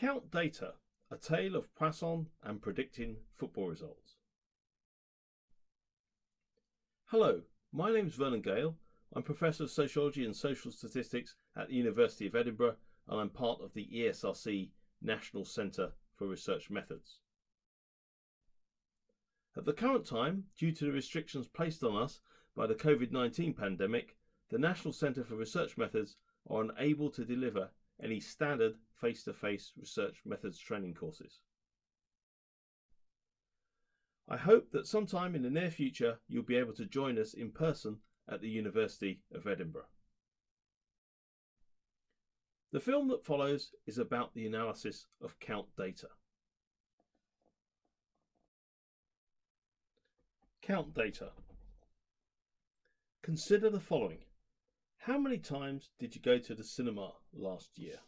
Count Data, a tale of Poisson and predicting football results. Hello, my name is Vernon Gale. I'm Professor of Sociology and Social Statistics at the University of Edinburgh and I'm part of the ESRC National Centre for Research Methods. At the current time, due to the restrictions placed on us by the COVID-19 pandemic, the National Centre for Research Methods are unable to deliver any standard face-to-face -face research methods training courses. I hope that sometime in the near future you'll be able to join us in person at the University of Edinburgh. The film that follows is about the analysis of count data. Count data. Consider the following. How many times did you go to the cinema last year?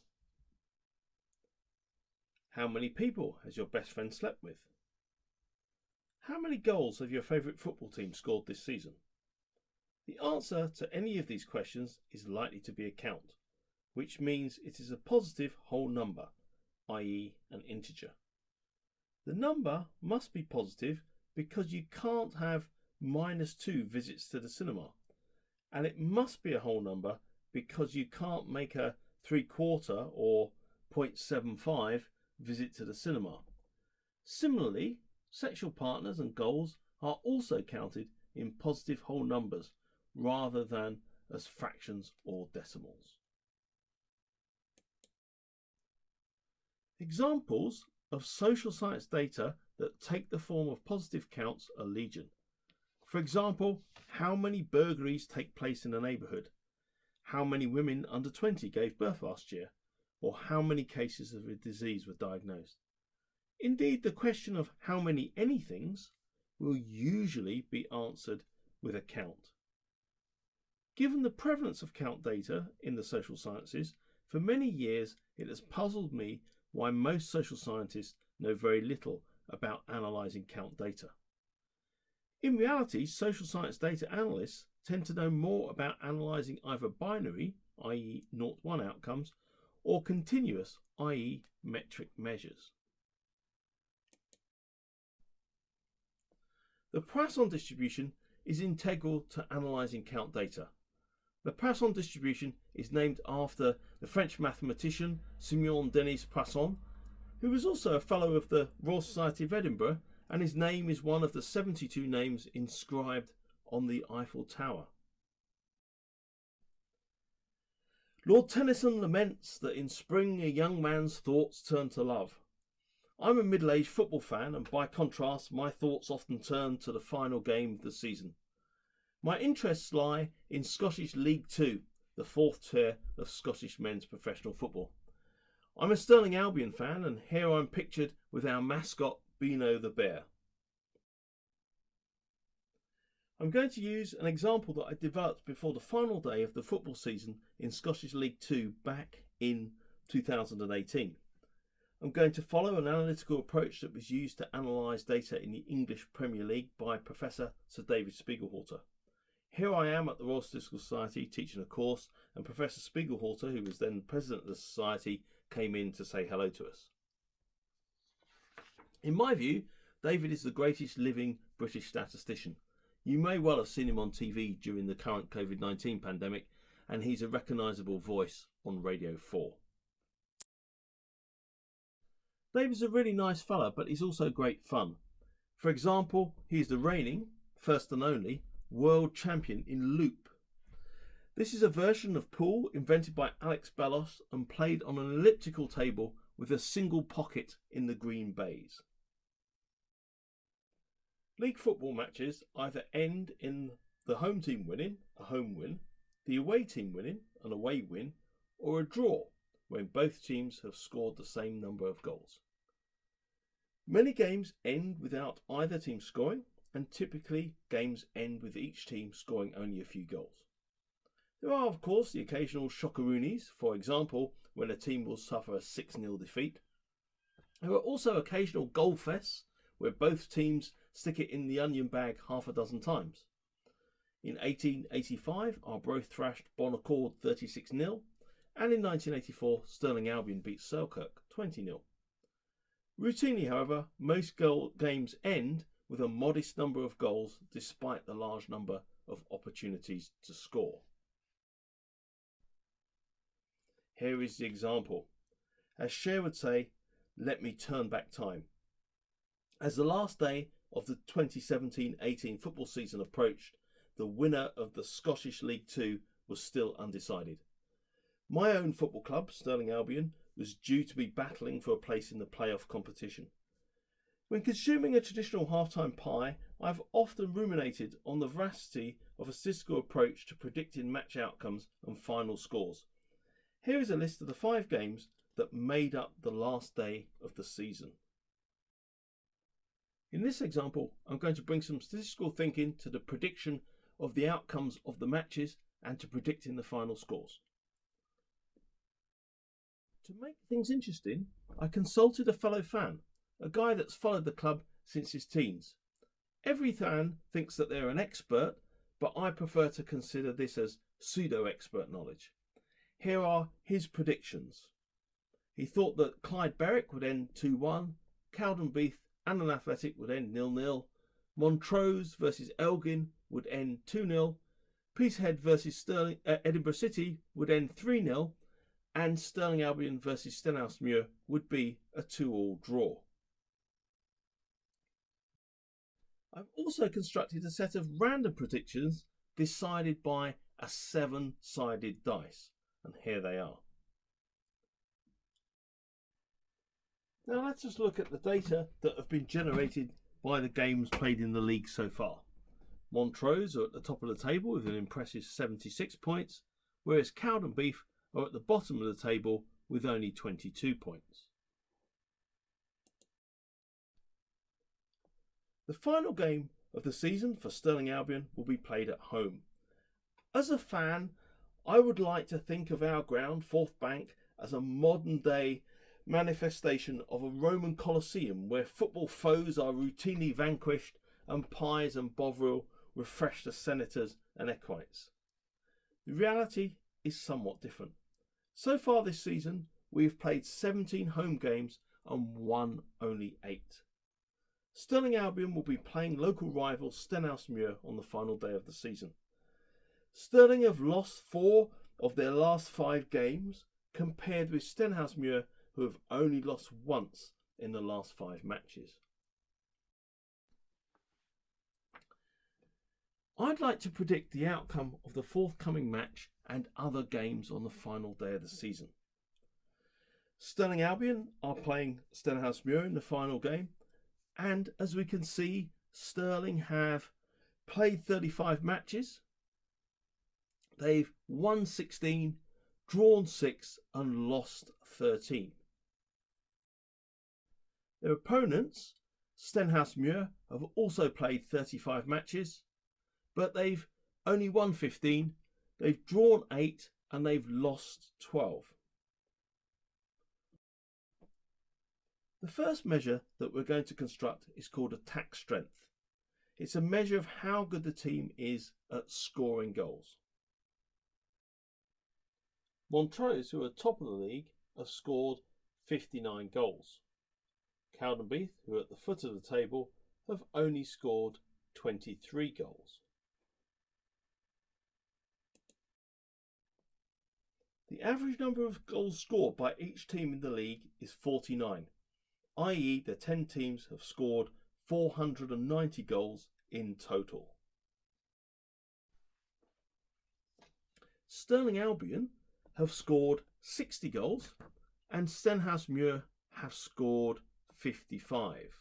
How many people has your best friend slept with? How many goals have your favourite football team scored this season? The answer to any of these questions is likely to be a count, which means it is a positive whole number, i.e. an integer. The number must be positive because you can't have minus 2 visits to the cinema and it must be a whole number because you can't make a three quarter or 0.75 visit to the cinema. Similarly, sexual partners and goals are also counted in positive whole numbers rather than as fractions or decimals. Examples of social science data that take the form of positive counts are legion. For example, how many burglaries take place in a neighbourhood? How many women under 20 gave birth last year? Or how many cases of a disease were diagnosed? Indeed, the question of how many anythings will usually be answered with a count. Given the prevalence of count data in the social sciences, for many years it has puzzled me why most social scientists know very little about analysing count data. In reality, social science data analysts tend to know more about analysing either binary, i.e. 0-1 outcomes, or continuous, i.e. metric measures. The Poisson distribution is integral to analysing count data. The Poisson distribution is named after the French mathematician Simeon Denis Poisson, who was also a Fellow of the Royal Society of Edinburgh and his name is one of the 72 names inscribed on the Eiffel Tower. Lord Tennyson laments that in spring a young man's thoughts turn to love. I'm a middle-aged football fan and by contrast my thoughts often turn to the final game of the season. My interests lie in Scottish League Two, the fourth tier of Scottish men's professional football. I'm a Stirling Albion fan and here I'm pictured with our mascot Beano the Bear. I'm going to use an example that I developed before the final day of the football season in Scottish League 2 back in 2018. I'm going to follow an analytical approach that was used to analyse data in the English Premier League by Professor Sir David Spiegelhalter. Here I am at the Royal Statistical Society teaching a course and Professor Spiegelhalter, who was then president of the society, came in to say hello to us. In my view, David is the greatest living British statistician. You may well have seen him on TV during the current COVID 19 pandemic, and he's a recognisable voice on Radio 4. David's a really nice fella, but he's also great fun. For example, he's the reigning, first and only, world champion in loop. This is a version of pool invented by Alex Bellos and played on an elliptical table with a single pocket in the green baize. League football matches either end in the home team winning, a home win, the away team winning, an away win, or a draw when both teams have scored the same number of goals. Many games end without either team scoring, and typically games end with each team scoring only a few goals. There are, of course, the occasional shockeroonies, for example, when a team will suffer a 6 0 defeat. There are also occasional goal fests where both teams stick it in the onion bag half a dozen times. In 1885, Arbroath thrashed Bon Accord 36 0, and in 1984, Stirling Albion beat Selkirk 20 0. Routinely, however, most goal games end with a modest number of goals despite the large number of opportunities to score. Here is the example. As Cher would say, let me turn back time. As the last day of the 2017-18 football season approached, the winner of the Scottish League Two was still undecided. My own football club, Stirling Albion, was due to be battling for a place in the playoff competition. When consuming a traditional halftime pie, I've often ruminated on the veracity of a statistical approach to predicting match outcomes and final scores. Here is a list of the five games that made up the last day of the season. In this example, I'm going to bring some statistical thinking to the prediction of the outcomes of the matches and to predicting the final scores. To make things interesting, I consulted a fellow fan a guy that's followed the club since his teens. Every fan thinks that they're an expert, but I prefer to consider this as pseudo expert knowledge. Here are his predictions. He thought that Clyde Berwick would end 2 1, Cowdenbeath and Annan Athletic would end 0 0, Montrose versus Elgin would end 2 0, Peterhead versus Stirling, uh, Edinburgh City would end 3 0, and Stirling Albion versus Stenhousemuir would be a 2 all draw. I've also constructed a set of random predictions decided by a seven sided dice. And here they are. Now let's just look at the data that have been generated by the games played in the league so far. Montrose are at the top of the table with an impressive 76 points, whereas Cowdenbeath are at the bottom of the table with only 22 points. The final game of the season for Stirling Albion will be played at home. As a fan, I would like to think of our ground, Forthbank, as a modern day manifestation of a Roman Colosseum where football foes are routinely vanquished and pies and bovril refresh the senators and equites. The reality is somewhat different. So far this season, we have played 17 home games and won only 8. Stirling Albion will be playing local rival Stenhousemuir on the final day of the season. Stirling have lost four of their last five games, compared with Stenhousemuir, who have only lost once in the last five matches. I'd like to predict the outcome of the forthcoming match and other games on the final day of the season. Stirling Albion are playing Stenhousemuir in the final game, and as we can see, Stirling have played 35 matches. They've won 16, drawn 6 and lost 13. Their opponents, Stenhousemuir, have also played 35 matches, but they've only won 15, they've drawn 8 and they've lost 12. The first measure that we're going to construct is called attack strength. It's a measure of how good the team is at scoring goals. Montrose, who are top of the league, have scored 59 goals. Cowdenbeath, who at the foot of the table, have only scored 23 goals. The average number of goals scored by each team in the league is 49 i.e., the 10 teams have scored 490 goals in total. Stirling Albion have scored 60 goals and Stenhousemuir have scored 55.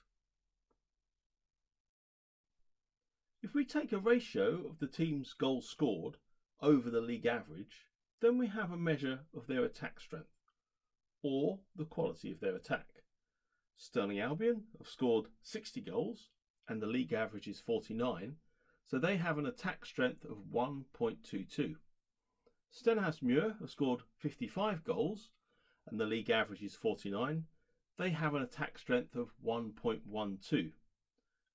If we take a ratio of the team's goals scored over the league average, then we have a measure of their attack strength, or the quality of their attack. Stirling Albion have scored 60 goals and the league average is 49, so they have an attack strength of 1.22. Stenhousemuir have scored 55 goals and the league average is 49. They have an attack strength of 1.12.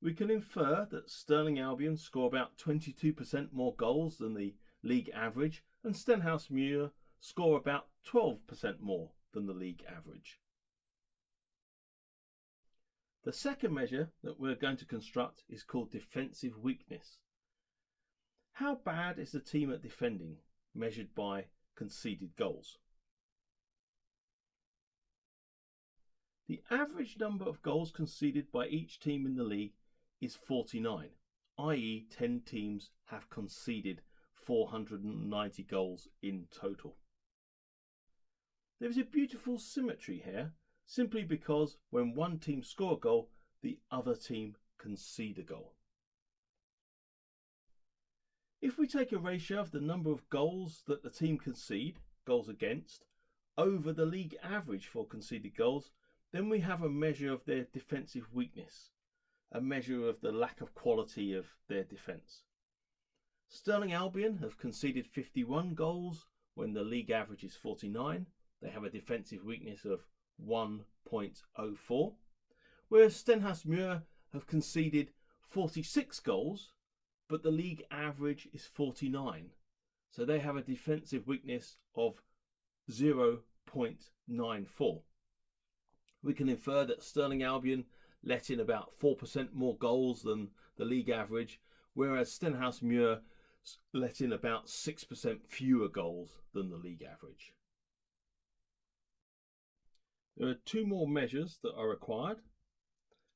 We can infer that Stirling Albion score about 22% more goals than the league average and Stenhousemuir score about 12% more than the league average. The second measure that we're going to construct is called defensive weakness. How bad is the team at defending measured by conceded goals? The average number of goals conceded by each team in the league is 49, i.e., 10 teams have conceded 490 goals in total. There is a beautiful symmetry here simply because when one team score a goal, the other team concede a goal. If we take a ratio of the number of goals that the team concede, goals against, over the league average for conceded goals, then we have a measure of their defensive weakness, a measure of the lack of quality of their defence. Stirling Albion have conceded 51 goals when the league average is 49. They have a defensive weakness of 1.04, whereas Stenhousemuir have conceded 46 goals, but the league average is 49. So they have a defensive weakness of 0.94. We can infer that Stirling Albion let in about 4% more goals than the league average, whereas Stenhousemuir let in about 6% fewer goals than the league average. There are two more measures that are required.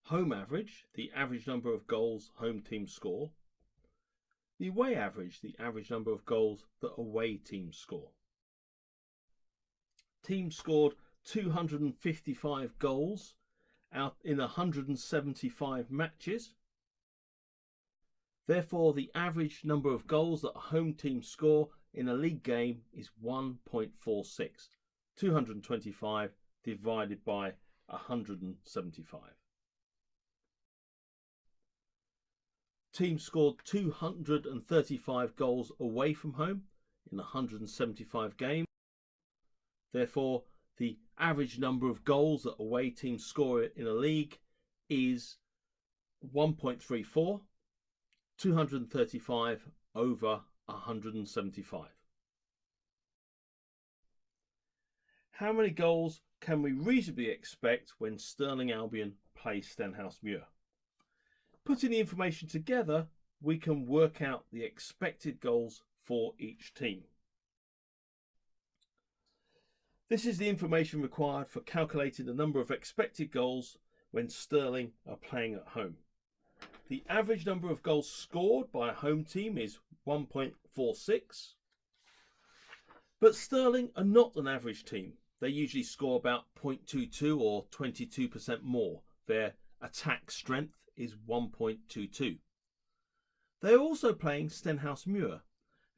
Home average, the average number of goals home teams score. The away average, the average number of goals that away teams score. Teams scored 255 goals out in 175 matches. Therefore, the average number of goals that a home team score in a league game is 1.46. 225 divided by 175. Team scored 235 goals away from home in 175 games. Therefore, the average number of goals that away teams score in a league is 1.34, 235 over 175. How many goals can we reasonably expect when Stirling Albion plays Stenhousemuir? Putting the information together, we can work out the expected goals for each team. This is the information required for calculating the number of expected goals when Stirling are playing at home. The average number of goals scored by a home team is 1.46. But Stirling are not an average team they usually score about 0.22 or 22% more. Their attack strength is 1.22. They are also playing Stenhousemuir,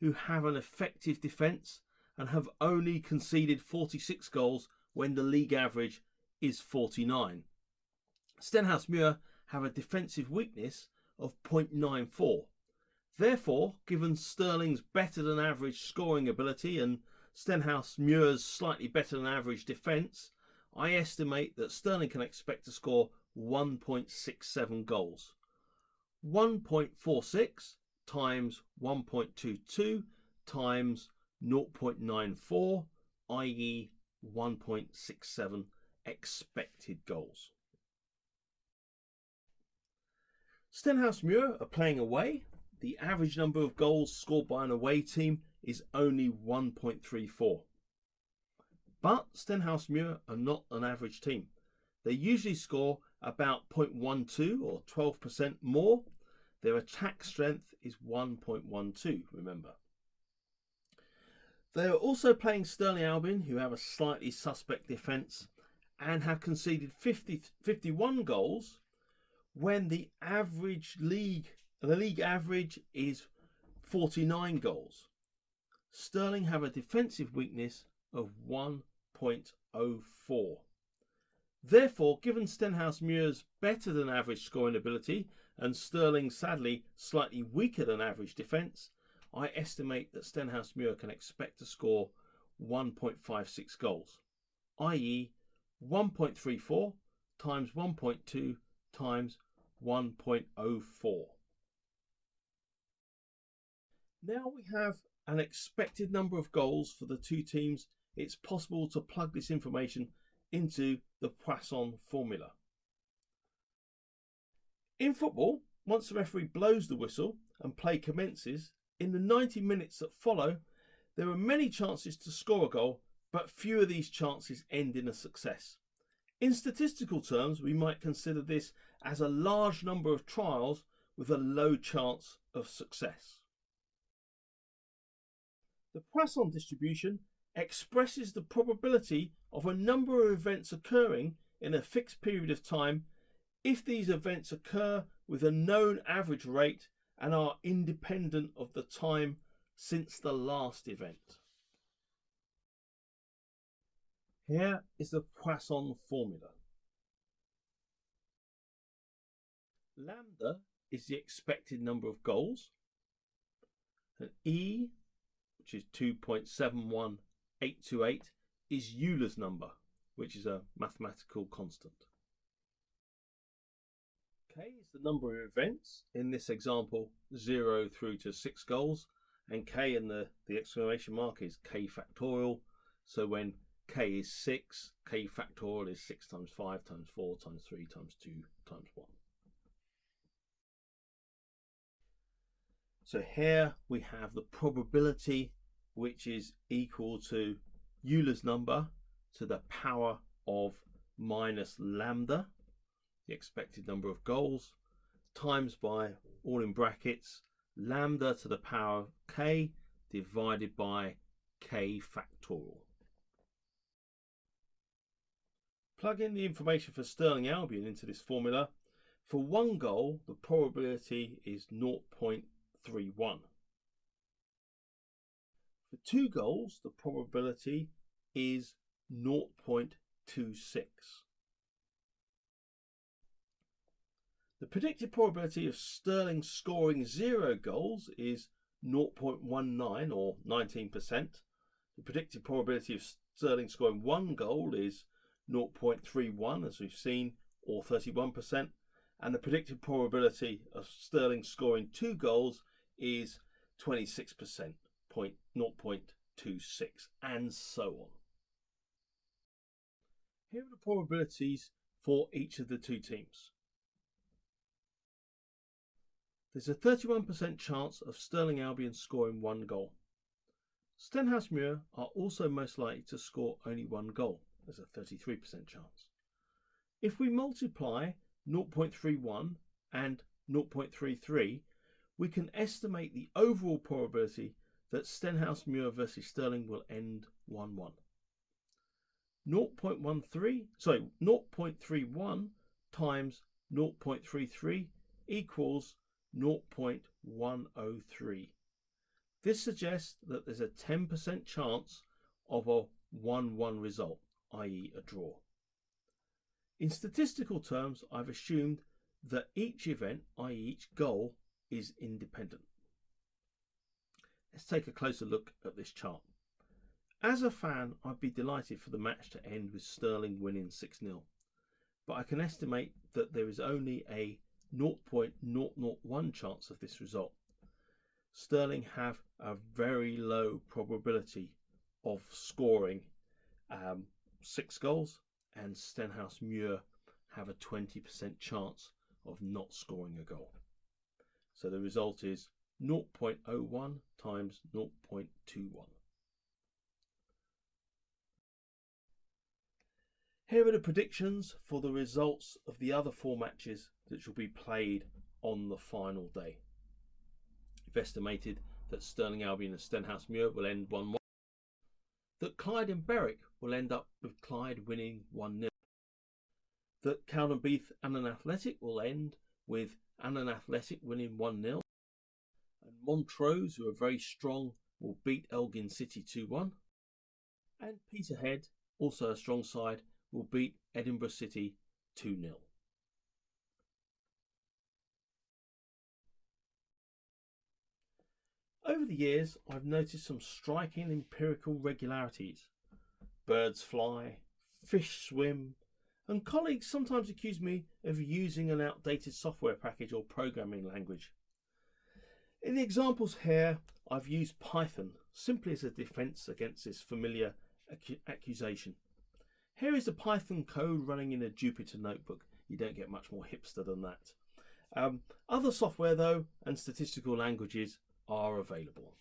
who have an effective defence and have only conceded 46 goals when the league average is 49. Stenhousemuir have a defensive weakness of 0.94. Therefore, given Stirling's better than average scoring ability and Stenhousemuir's slightly better than average defence, I estimate that Stirling can expect to score 1.67 goals. 1.46 times 1.22 times 0.94, i.e. 1.67 expected goals. Stenhousemuir are playing away. The average number of goals scored by an away team is only 1.34. But Stenhousemuir are not an average team. They usually score about 0.12 or 12% more. Their attack strength is 1.12, remember. They are also playing Stirling Albion, who have a slightly suspect defence and have conceded 50, 51 goals when the average league, the league average is 49 goals. Stirling have a defensive weakness of 1.04. Therefore, given Stenhousemuir's better than average scoring ability and Stirling sadly slightly weaker than average defence, I estimate that Stenhousemuir can expect to score 1.56 goals, i.e. 1.34 times 1.2 times 1.04. Now we have an expected number of goals for the two teams, it's possible to plug this information into the Poisson formula. In football, once the referee blows the whistle and play commences, in the 90 minutes that follow, there are many chances to score a goal, but few of these chances end in a success. In statistical terms, we might consider this as a large number of trials with a low chance of success. The Poisson distribution expresses the probability of a number of events occurring in a fixed period of time if these events occur with a known average rate and are independent of the time since the last event. Here is the Poisson formula. Lambda is the expected number of goals. And E, which is 2.71828, is Euler's number, which is a mathematical constant. K is the number of events, in this example 0 through to 6 goals, and K in the, the exclamation mark is K factorial, so when K is 6, K factorial is 6 times 5 times 4 times 3 times 2 times 1. So here we have the probability which is equal to Euler's number to the power of minus lambda the expected number of goals, times by, all in brackets, lambda to the power of k divided by k factorial. Plug in the information for Stirling Albion into this formula. For one goal, the probability is 0.31. For two goals, the probability is 0.26. The predicted probability of Stirling scoring zero goals is 0.19 or 19%. The predicted probability of Stirling scoring one goal is 0.31 as we've seen or 31% and the predicted probability of Stirling scoring two goals is 26%, 0.26 and so on. Here are the probabilities for each of the two teams. There's a 31% chance of Stirling Albion scoring one goal. Stenhousemuir are also most likely to score only one goal. There's a 33% chance. If we multiply 0.31 and 0.33, we can estimate the overall probability that Stenhousemuir versus Stirling will end 1-1. 0.13, sorry, 0.31 times 0.33 equals 0.103. This suggests that there's a 10% chance of a 1-1 result, i.e. a draw. In statistical terms, I've assumed that each event, i.e. each goal, is independent. Let's take a closer look at this chart. As a fan, I'd be delighted for the match to end with Stirling winning 6-0, but I can estimate that there is only a 0.001 chance of this result. Stirling have a very low probability of scoring um, six goals, and Stenhousemuir have a 20% chance of not scoring a goal. So the result is 0.01 times 0.21. Here are the predictions for the results of the other four matches that shall be played on the final day. We've estimated that Stirling Albion and Stenhousemuir will end 1 1. That Clyde and Berwick will end up with Clyde winning 1 0. That Cowdenbeath and Annan Athletic will end with Annan Athletic winning 1 0. And Montrose, who are very strong, will beat Elgin City 2 1. And Peterhead, also a strong side, will beat Edinburgh City 2 0. Over the years, I've noticed some striking empirical regularities. Birds fly, fish swim, and colleagues sometimes accuse me of using an outdated software package or programming language. In the examples here, I've used Python simply as a defense against this familiar accusation. Here is the Python code running in a Jupyter notebook. You don't get much more hipster than that. Um, other software, though, and statistical languages are available.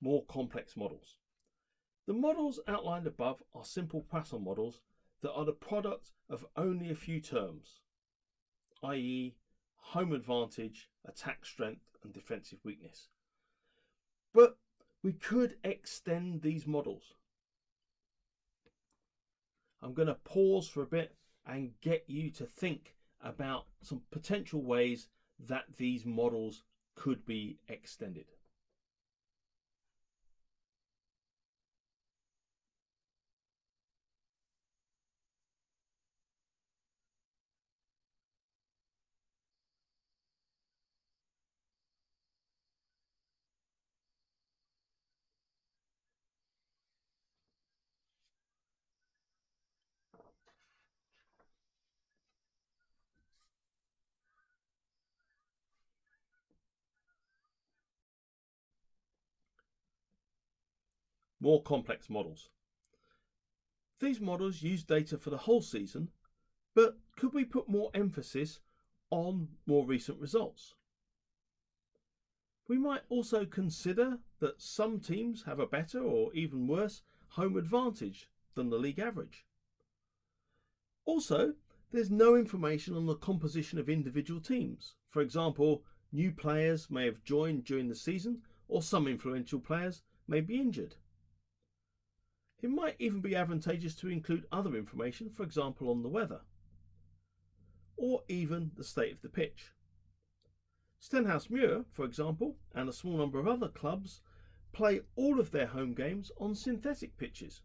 More complex models. The models outlined above are simple Poisson models that are the product of only a few terms, i.e. home advantage, attack strength and defensive weakness. But we could extend these models. I'm going to pause for a bit and get you to think about some potential ways that these models could be extended. More complex models. These models use data for the whole season, but could we put more emphasis on more recent results? We might also consider that some teams have a better or even worse home advantage than the league average. Also, there's no information on the composition of individual teams. For example, new players may have joined during the season or some influential players may be injured. It might even be advantageous to include other information, for example on the weather, or even the state of the pitch. Stenhousemuir, for example, and a small number of other clubs play all of their home games on synthetic pitches.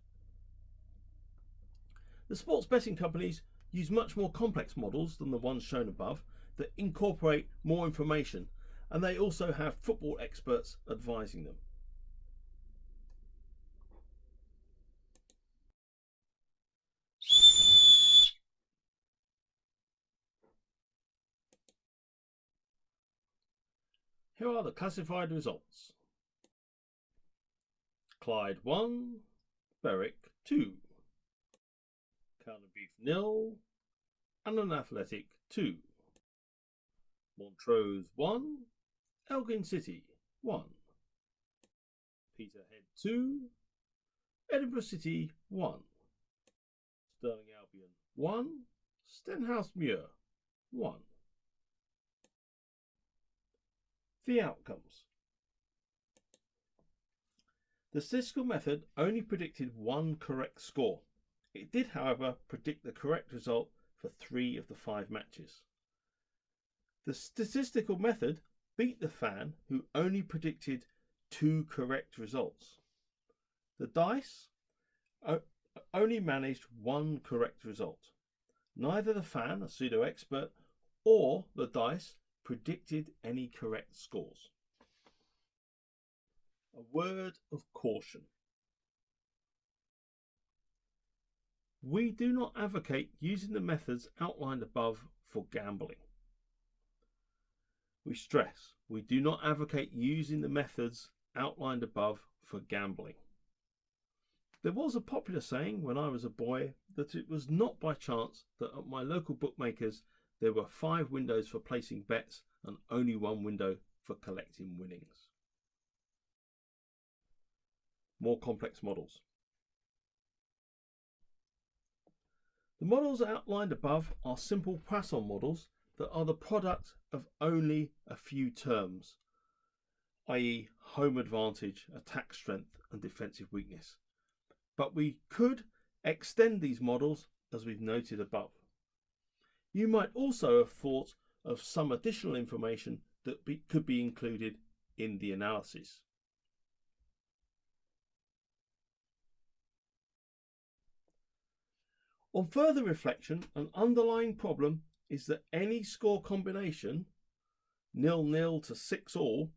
The sports betting companies use much more complex models than the ones shown above that incorporate more information and they also have football experts advising them. Here are the classified results. Clyde 1, Berwick 2, Cowdenbeath nil, Annan Athletic 2. Montrose 1, Elgin City 1, Peterhead 2, Edinburgh City 1, Stirling Albion 1, Stenhousemuir 1. The outcomes. The statistical method only predicted one correct score. It did, however, predict the correct result for three of the five matches. The statistical method beat the fan who only predicted two correct results. The dice only managed one correct result. Neither the fan, a pseudo expert, or the dice predicted any correct scores. A word of caution. We do not advocate using the methods outlined above for gambling. We stress we do not advocate using the methods outlined above for gambling. There was a popular saying when I was a boy that it was not by chance that at my local bookmakers there were five windows for placing bets and only one window for collecting winnings. More complex models. The models outlined above are simple Poisson models that are the product of only a few terms, i.e. home advantage, attack strength and defensive weakness. But we could extend these models as we've noted above. You might also have thought of some additional information that be, could be included in the analysis. On further reflection, an underlying problem is that any score combination, nil-nil to 6 all,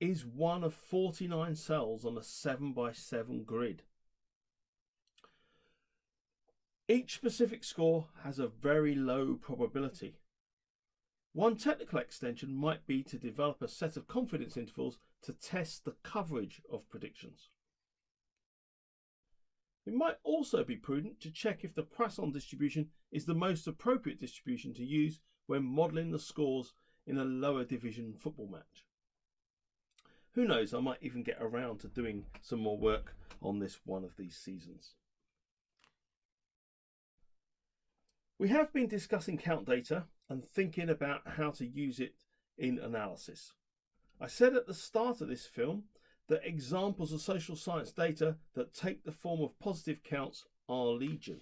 is one of 49 cells on a 7 by 7 grid. Each specific score has a very low probability. One technical extension might be to develop a set of confidence intervals to test the coverage of predictions. It might also be prudent to check if the Poisson distribution is the most appropriate distribution to use when modelling the scores in a lower division football match. Who knows, I might even get around to doing some more work on this one of these seasons. We have been discussing count data and thinking about how to use it in analysis. I said at the start of this film that examples of social science data that take the form of positive counts are legion.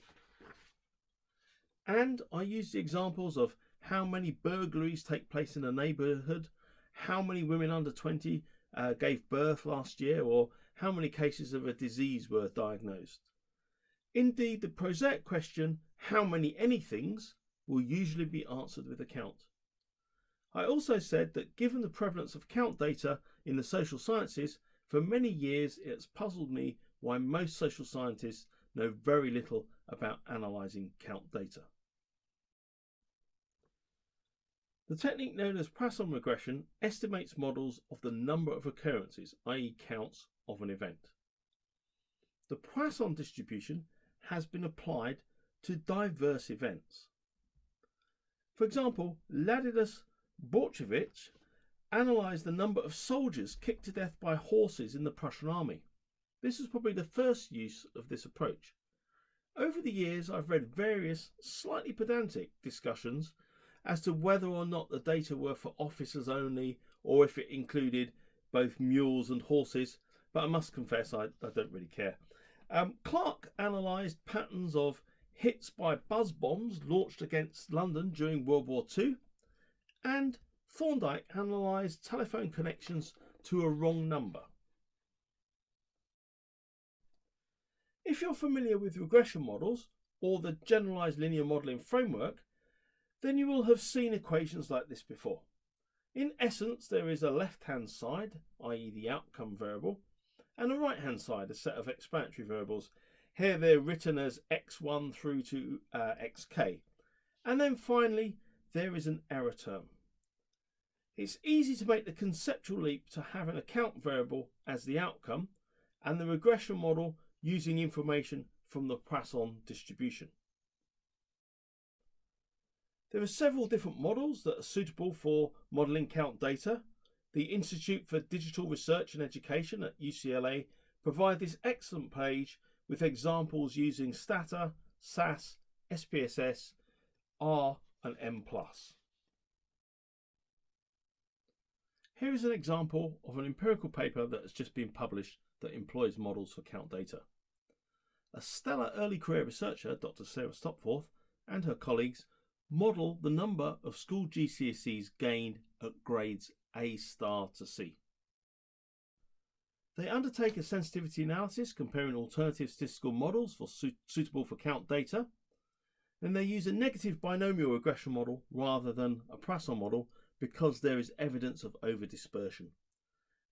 And I used the examples of how many burglaries take place in a neighbourhood, how many women under 20 uh, gave birth last year, or how many cases of a disease were diagnosed. Indeed, the prosaic question, how many anythings, will usually be answered with a count. I also said that given the prevalence of count data in the social sciences, for many years, it's puzzled me why most social scientists know very little about analysing count data. The technique known as Poisson regression estimates models of the number of occurrences, i.e. counts, of an event. The Poisson distribution has been applied to diverse events. For example, Ladislaus Bortkiewicz analysed the number of soldiers kicked to death by horses in the Prussian army. This was probably the first use of this approach. Over the years, I've read various slightly pedantic discussions as to whether or not the data were for officers only or if it included both mules and horses, but I must confess I, I don't really care. Um, Clark analysed patterns of hits by buzz bombs launched against London during World War II, and Thorndike analysed telephone connections to a wrong number. If you're familiar with regression models or the generalised linear modelling framework, then you will have seen equations like this before. In essence, there is a left-hand side, i.e. the outcome variable, and the right-hand side, a set of explanatory variables. Here they're written as x1 through to uh, xk. And then finally, there is an error term. It's easy to make the conceptual leap to have an account variable as the outcome and the regression model using information from the Poisson distribution. There are several different models that are suitable for modelling count data. The Institute for Digital Research and Education at UCLA provide this excellent page with examples using Stata, SAS, SPSS, R and M+. Here is an example of an empirical paper that has just been published that employs models for count data. A stellar early career researcher, Dr. Sarah Stopforth, and her colleagues model the number of school GCSEs gained at grades A star to C. They undertake a sensitivity analysis comparing alternative statistical models for suitable for count data. Then they use a negative binomial regression model rather than a Poisson model because there is evidence of overdispersion.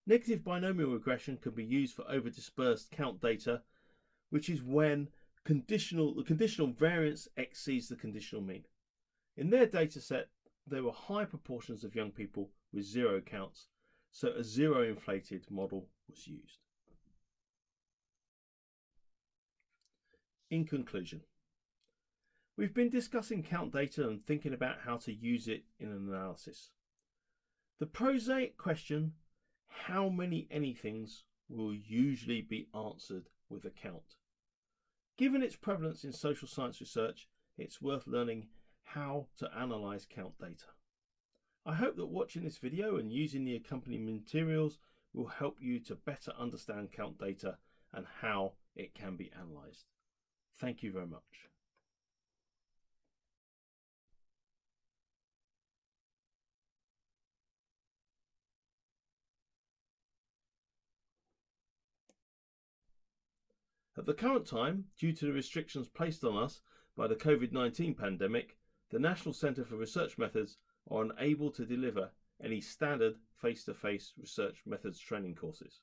Negative binomial regression can be used for overdispersed count data, which is when conditional, the conditional variance exceeds the conditional mean. In their data set, there were high proportions of young people with zero counts, so a zero inflated model was used. In conclusion, We've been discussing count data and thinking about how to use it in an analysis. The prosaic question, how many anythings, will usually be answered with a count. Given its prevalence in social science research, it's worth learning how to analyse count data. I hope that watching this video and using the accompanying materials will help you to better understand count data and how it can be analysed. Thank you very much. At the current time, due to the restrictions placed on us by the COVID-19 pandemic, the National Centre for Research Methods are unable to deliver any standard face-to-face -face research methods training courses.